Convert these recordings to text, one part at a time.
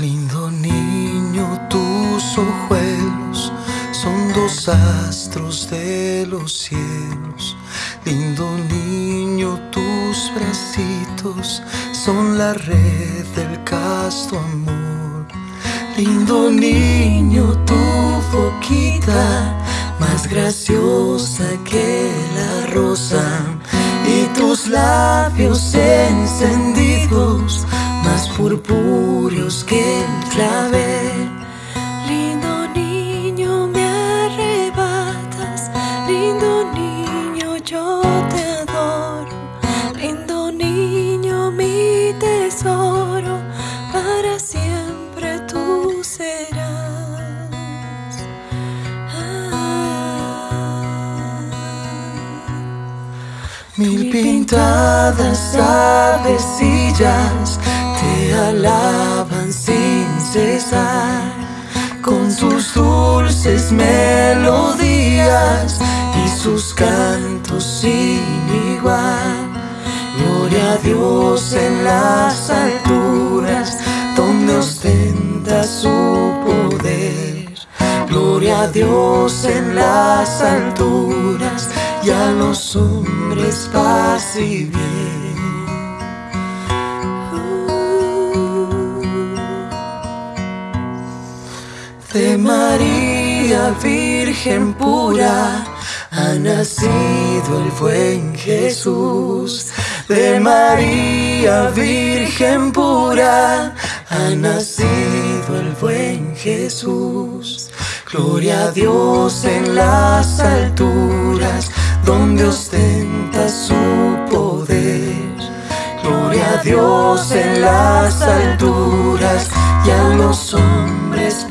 Lindo niño, tus ojuelos son dos astros de los cielos. Lindo niño, tus bracitos son la red del casto amor. Lindo niño, tu boquita más graciosa que la rosa y tus labios encendidos más purpúreos que el clavel. Lindo niño, me arrebatas, lindo niño, yo te adoro. Lindo niño, mi tesoro, para siempre tú serás. Mil pintadas avecillas te alaban con sus dulces melodías y sus cantos sin igual. Gloria a Dios en las alturas donde ostenta su poder. Gloria a Dios en las alturas y a los hombres paz y bien. De María Virgen pura ha nacido el buen Jesús. De María Virgen pura ha nacido el buen Jesús. Gloria a Dios en las alturas donde ostenta su poder. Gloria a Dios en las alturas y a los hombres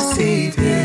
Savior.